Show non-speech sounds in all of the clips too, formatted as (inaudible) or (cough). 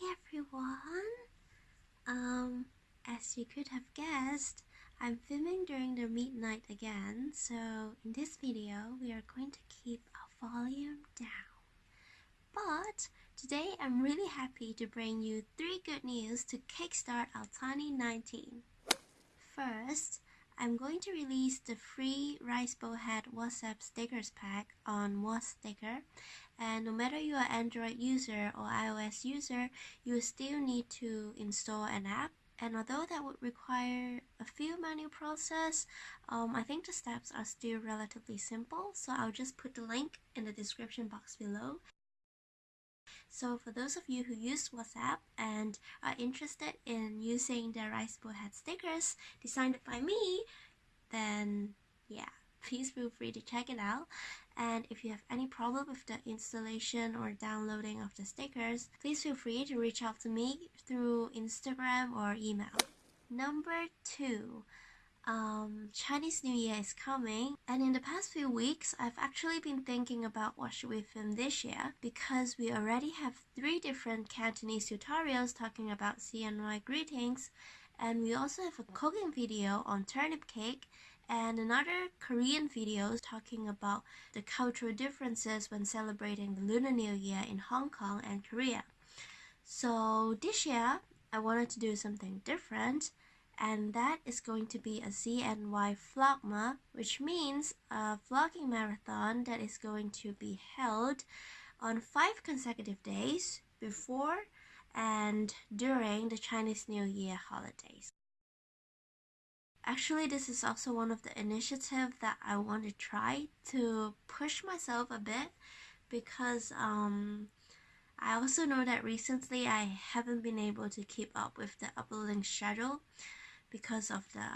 Hi everyone! Um, as you could have guessed, I'm filming during the midnight again, so in this video we are going to keep our volume down. But today I'm really happy to bring you three good news to kickstart our 2019. First, I'm going to release the free Rice Bowl Hat WhatsApp stickers pack on WhatsApp and no matter you are Android user or iOS user, you still need to install an app. And although that would require a few manual process, um, I think the steps are still relatively simple. So I'll just put the link in the description box below. So for those of you who use WhatsApp and are interested in using the Rice Bowl Hat stickers designed by me, then yeah, (laughs) please feel free to check it out. And if you have any problem with the installation or downloading of the stickers, please feel free to reach out to me through Instagram or email. Number two, um, Chinese New Year is coming and in the past few weeks I've actually been thinking about what should we film this year because we already have three different Cantonese tutorials talking about CNY greetings and we also have a cooking video on turnip cake and another Korean video talking about the cultural differences when celebrating the Lunar New Year in Hong Kong and Korea. So this year, I wanted to do something different and that is going to be a CNY Vlogma, which means a vlogging marathon that is going to be held on five consecutive days before and during the Chinese New Year holidays. Actually, this is also one of the initiatives that I want to try to push myself a bit because um, I also know that recently I haven't been able to keep up with the uploading schedule because of the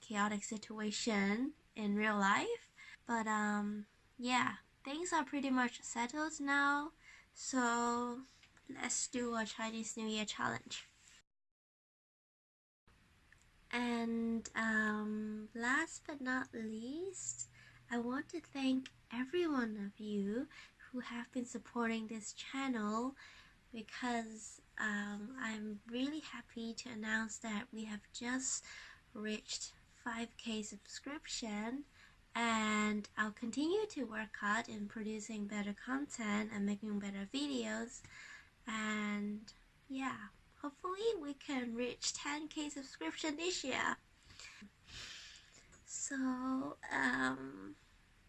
chaotic situation in real life. But um, yeah, things are pretty much settled now. So let's do a Chinese New Year challenge. And um, last but not least, I want to thank every one of you who have been supporting this channel because um, I'm really happy to announce that we have just reached 5k subscription and I'll continue to work hard in producing better content and making better videos and yeah hopefully we can reach 10k subscription this year so um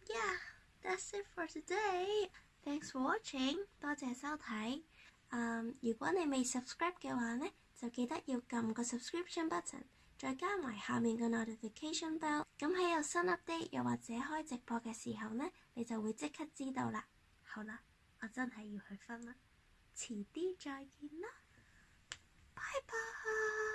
yeah that's it for today thanks for watching 多谢收睇。 嗯，如果你未 subscribe 嘅話呢，就記得要撳個 subscription button，再加埋下面嘅 notification bell。咁喺有新 update 又或者開直播嘅時候呢，你就會即刻知道啦。好啦，我真係要去瞓啦，遲啲再見啦。拜拜。